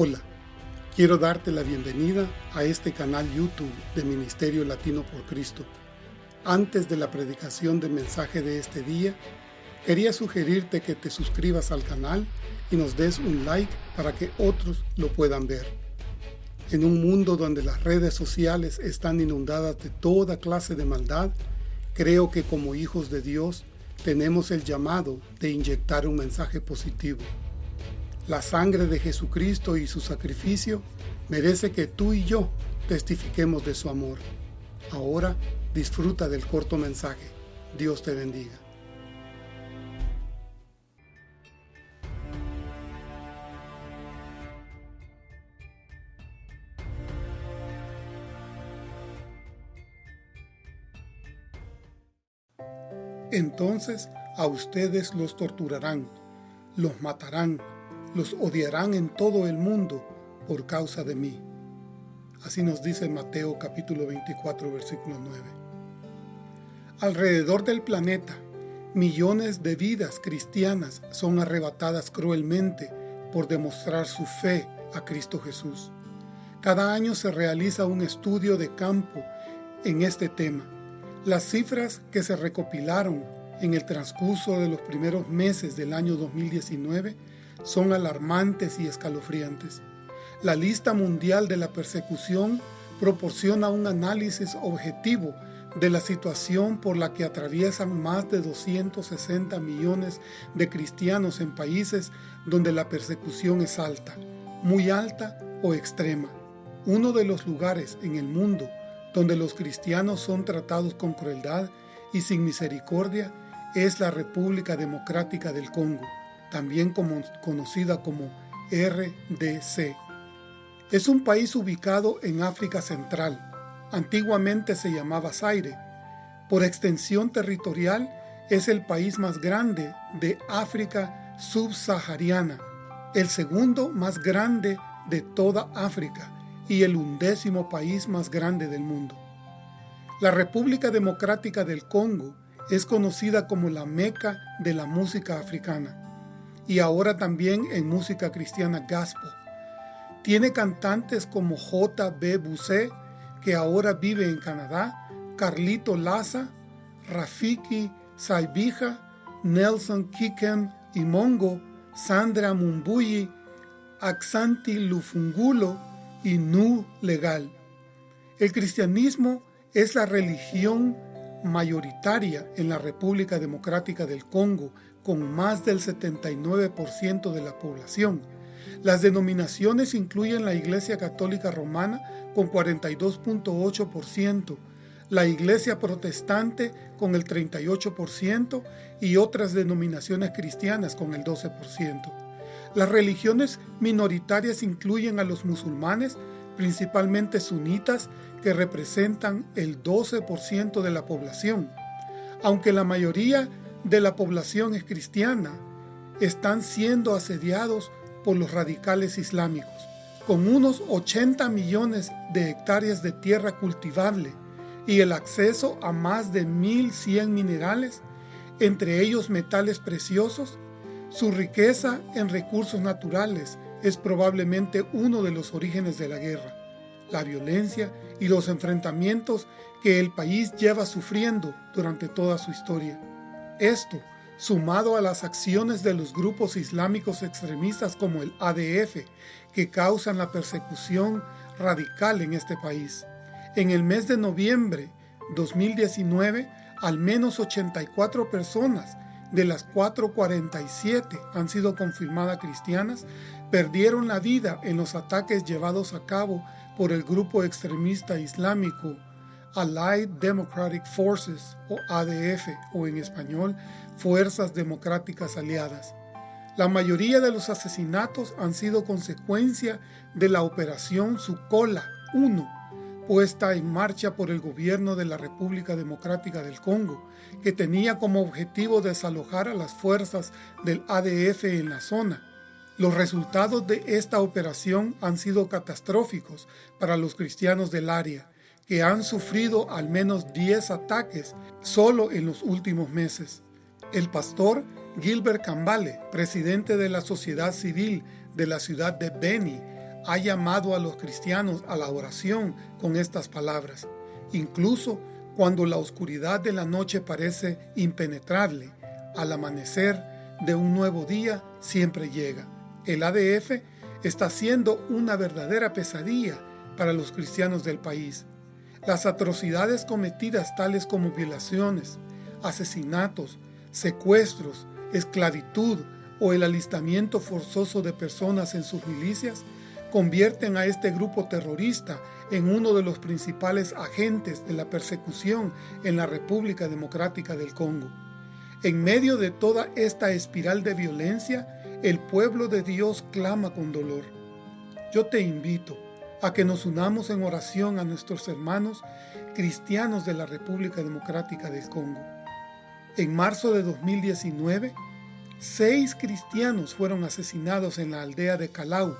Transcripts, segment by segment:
Hola, quiero darte la bienvenida a este canal YouTube de Ministerio Latino por Cristo. Antes de la predicación del mensaje de este día, quería sugerirte que te suscribas al canal y nos des un like para que otros lo puedan ver. En un mundo donde las redes sociales están inundadas de toda clase de maldad, creo que como hijos de Dios tenemos el llamado de inyectar un mensaje positivo la sangre de Jesucristo y su sacrificio merece que tú y yo testifiquemos de su amor. Ahora disfruta del corto mensaje. Dios te bendiga. Entonces a ustedes los torturarán, los matarán, los odiarán en todo el mundo por causa de mí. Así nos dice Mateo capítulo 24 versículo 9. Alrededor del planeta, millones de vidas cristianas son arrebatadas cruelmente por demostrar su fe a Cristo Jesús. Cada año se realiza un estudio de campo en este tema. Las cifras que se recopilaron en el transcurso de los primeros meses del año 2019 son alarmantes y escalofriantes. La lista mundial de la persecución proporciona un análisis objetivo de la situación por la que atraviesan más de 260 millones de cristianos en países donde la persecución es alta, muy alta o extrema. Uno de los lugares en el mundo donde los cristianos son tratados con crueldad y sin misericordia es la República Democrática del Congo también conocida como RDC. Es un país ubicado en África Central. Antiguamente se llamaba Zaire. Por extensión territorial es el país más grande de África subsahariana, el segundo más grande de toda África y el undécimo país más grande del mundo. La República Democrática del Congo es conocida como la meca de la música africana y ahora también en música cristiana gospel. Tiene cantantes como J.B. Busé, que ahora vive en Canadá, Carlito Laza, Rafiki Saibija, Nelson Kikem y Mongo, Sandra Mumbuyi, Aksanti Lufungulo y Nu Legal. El cristianismo es la religión mayoritaria en la República Democrática del Congo, con más del 79% de la población. Las denominaciones incluyen la Iglesia Católica Romana con 42.8%, la Iglesia Protestante con el 38% y otras denominaciones cristianas con el 12%. Las religiones minoritarias incluyen a los musulmanes, principalmente sunitas, que representan el 12% de la población. Aunque la mayoría de la población es cristiana, están siendo asediados por los radicales islámicos. Con unos 80 millones de hectáreas de tierra cultivable y el acceso a más de 1.100 minerales, entre ellos metales preciosos, su riqueza en recursos naturales es probablemente uno de los orígenes de la guerra, la violencia y los enfrentamientos que el país lleva sufriendo durante toda su historia. Esto, sumado a las acciones de los grupos islámicos extremistas como el ADF, que causan la persecución radical en este país. En el mes de noviembre 2019, al menos 84 personas de las 447 han sido confirmadas cristianas, perdieron la vida en los ataques llevados a cabo por el grupo extremista islámico Allied Democratic Forces o ADF o en español Fuerzas Democráticas Aliadas. La mayoría de los asesinatos han sido consecuencia de la operación Sucola 1, puesta en marcha por el gobierno de la República Democrática del Congo, que tenía como objetivo desalojar a las fuerzas del ADF en la zona. Los resultados de esta operación han sido catastróficos para los cristianos del área, que han sufrido al menos 10 ataques solo en los últimos meses. El pastor Gilbert Cambale, presidente de la sociedad civil de la ciudad de Beni, ha llamado a los cristianos a la oración con estas palabras, incluso cuando la oscuridad de la noche parece impenetrable, al amanecer de un nuevo día siempre llega. El ADF está siendo una verdadera pesadilla para los cristianos del país. Las atrocidades cometidas tales como violaciones, asesinatos, secuestros, esclavitud o el alistamiento forzoso de personas en sus milicias convierten a este grupo terrorista en uno de los principales agentes de la persecución en la República Democrática del Congo. En medio de toda esta espiral de violencia, el pueblo de Dios clama con dolor. Yo te invito a que nos unamos en oración a nuestros hermanos cristianos de la República Democrática del Congo. En marzo de 2019, seis cristianos fueron asesinados en la aldea de Calau,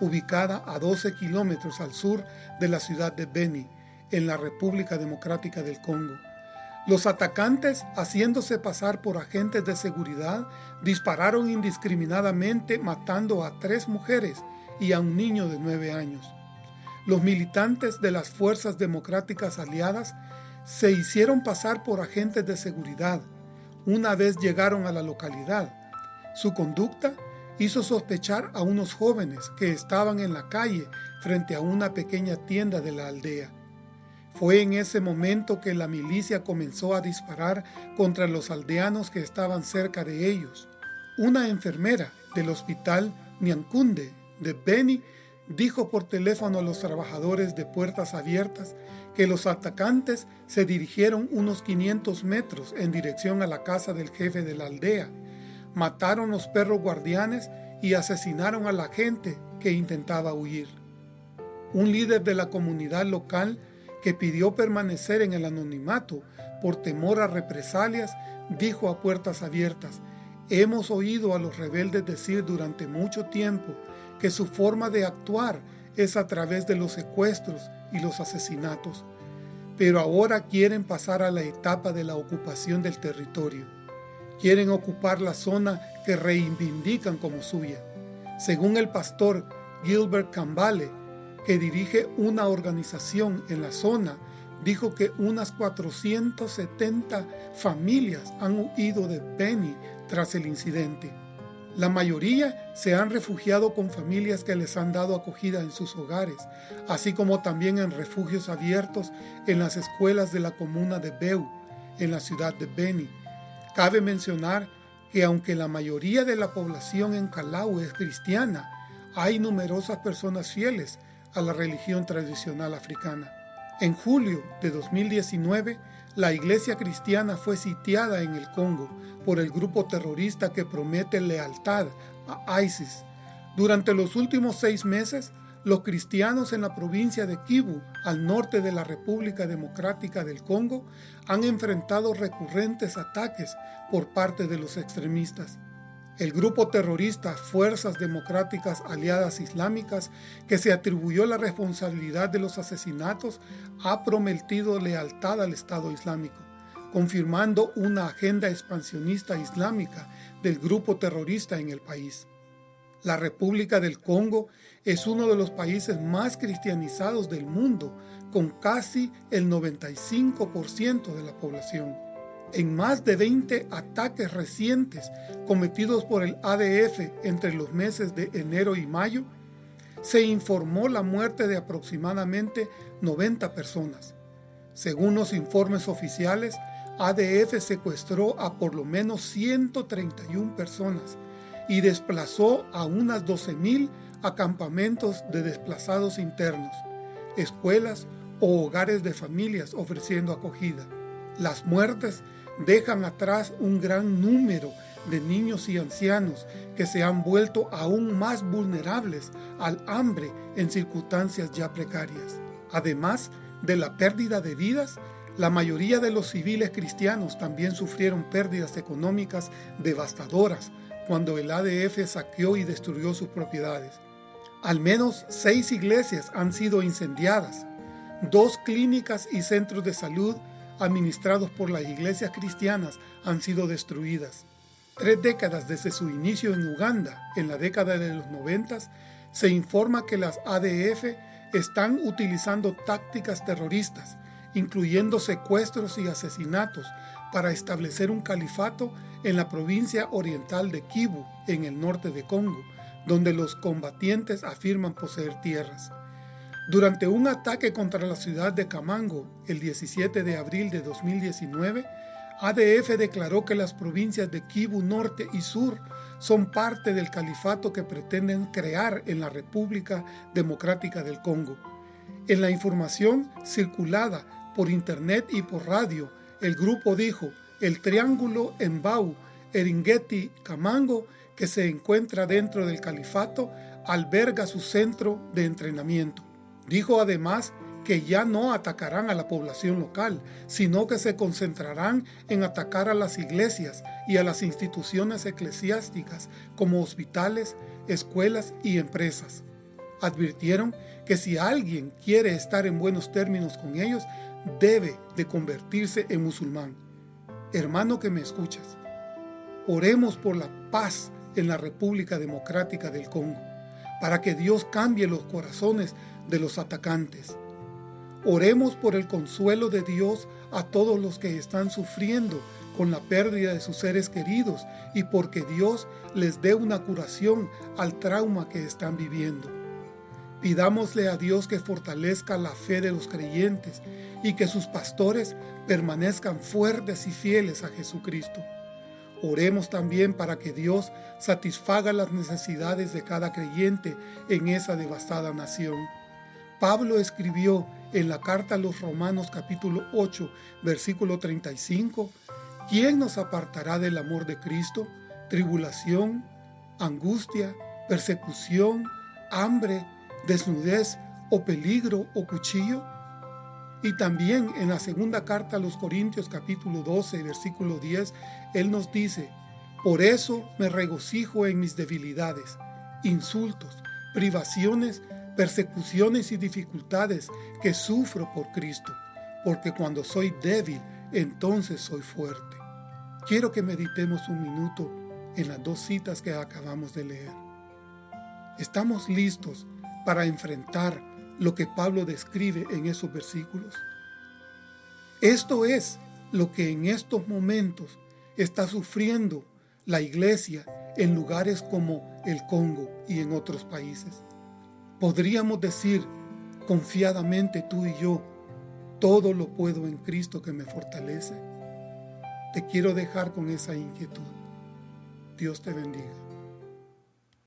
ubicada a 12 kilómetros al sur de la ciudad de Beni, en la República Democrática del Congo. Los atacantes, haciéndose pasar por agentes de seguridad, dispararon indiscriminadamente matando a tres mujeres y a un niño de nueve años. Los militantes de las fuerzas democráticas aliadas se hicieron pasar por agentes de seguridad una vez llegaron a la localidad. Su conducta hizo sospechar a unos jóvenes que estaban en la calle frente a una pequeña tienda de la aldea. Fue en ese momento que la milicia comenzó a disparar contra los aldeanos que estaban cerca de ellos. Una enfermera del hospital Nyankunde de Beni dijo por teléfono a los trabajadores de puertas abiertas que los atacantes se dirigieron unos 500 metros en dirección a la casa del jefe de la aldea mataron los perros guardianes y asesinaron a la gente que intentaba huir. Un líder de la comunidad local que pidió permanecer en el anonimato por temor a represalias, dijo a puertas abiertas, hemos oído a los rebeldes decir durante mucho tiempo que su forma de actuar es a través de los secuestros y los asesinatos, pero ahora quieren pasar a la etapa de la ocupación del territorio quieren ocupar la zona que reivindican como suya. Según el pastor Gilbert Cambale, que dirige una organización en la zona, dijo que unas 470 familias han huido de Beni tras el incidente. La mayoría se han refugiado con familias que les han dado acogida en sus hogares, así como también en refugios abiertos en las escuelas de la comuna de Beu, en la ciudad de Beni, Cabe mencionar que aunque la mayoría de la población en Calau es cristiana, hay numerosas personas fieles a la religión tradicional africana. En julio de 2019, la iglesia cristiana fue sitiada en el Congo por el grupo terrorista que promete lealtad a ISIS. Durante los últimos seis meses, los cristianos en la provincia de Kivu, al norte de la República Democrática del Congo, han enfrentado recurrentes ataques por parte de los extremistas. El grupo terrorista Fuerzas Democráticas Aliadas Islámicas, que se atribuyó la responsabilidad de los asesinatos, ha prometido lealtad al Estado Islámico, confirmando una agenda expansionista islámica del grupo terrorista en el país. La República del Congo es uno de los países más cristianizados del mundo, con casi el 95% de la población. En más de 20 ataques recientes cometidos por el ADF entre los meses de enero y mayo, se informó la muerte de aproximadamente 90 personas. Según los informes oficiales, ADF secuestró a por lo menos 131 personas y desplazó a unas 12.000 acampamentos de desplazados internos, escuelas o hogares de familias ofreciendo acogida. Las muertes dejan atrás un gran número de niños y ancianos que se han vuelto aún más vulnerables al hambre en circunstancias ya precarias. Además de la pérdida de vidas, la mayoría de los civiles cristianos también sufrieron pérdidas económicas devastadoras cuando el ADF saqueó y destruyó sus propiedades. Al menos seis iglesias han sido incendiadas, dos clínicas y centros de salud administrados por las iglesias cristianas han sido destruidas. Tres décadas desde su inicio en Uganda, en la década de los noventas, se informa que las ADF están utilizando tácticas terroristas, incluyendo secuestros y asesinatos, para establecer un califato en la provincia oriental de Kivu, en el norte de Congo, donde los combatientes afirman poseer tierras. Durante un ataque contra la ciudad de Camango el 17 de abril de 2019, ADF declaró que las provincias de Kivu Norte y Sur son parte del califato que pretenden crear en la República Democrática del Congo. En la información circulada por internet y por radio, el grupo dijo, el triángulo Embau, Eringeti, Camango, que se encuentra dentro del califato, alberga su centro de entrenamiento. Dijo además que ya no atacarán a la población local, sino que se concentrarán en atacar a las iglesias y a las instituciones eclesiásticas como hospitales, escuelas y empresas. Advirtieron que si alguien quiere estar en buenos términos con ellos, debe de convertirse en musulmán. Hermano que me escuchas, oremos por la paz en la República Democrática del Congo, para que Dios cambie los corazones de los atacantes. Oremos por el consuelo de Dios a todos los que están sufriendo con la pérdida de sus seres queridos y porque Dios les dé una curación al trauma que están viviendo. Pidámosle a Dios que fortalezca la fe de los creyentes y que sus pastores permanezcan fuertes y fieles a Jesucristo. Oremos también para que Dios satisfaga las necesidades de cada creyente en esa devastada nación. Pablo escribió en la carta a los Romanos capítulo 8, versículo 35, ¿quién nos apartará del amor de Cristo? Tribulación, angustia, persecución, hambre, desnudez o peligro o cuchillo? Y también en la segunda carta a los Corintios capítulo 12, versículo 10, Él nos dice, por eso me regocijo en mis debilidades, insultos, privaciones, persecuciones y dificultades que sufro por Cristo, porque cuando soy débil, entonces soy fuerte. Quiero que meditemos un minuto en las dos citas que acabamos de leer. ¿Estamos listos para enfrentar lo que Pablo describe en esos versículos. Esto es lo que en estos momentos está sufriendo la iglesia en lugares como el Congo y en otros países. Podríamos decir confiadamente tú y yo, todo lo puedo en Cristo que me fortalece. Te quiero dejar con esa inquietud. Dios te bendiga.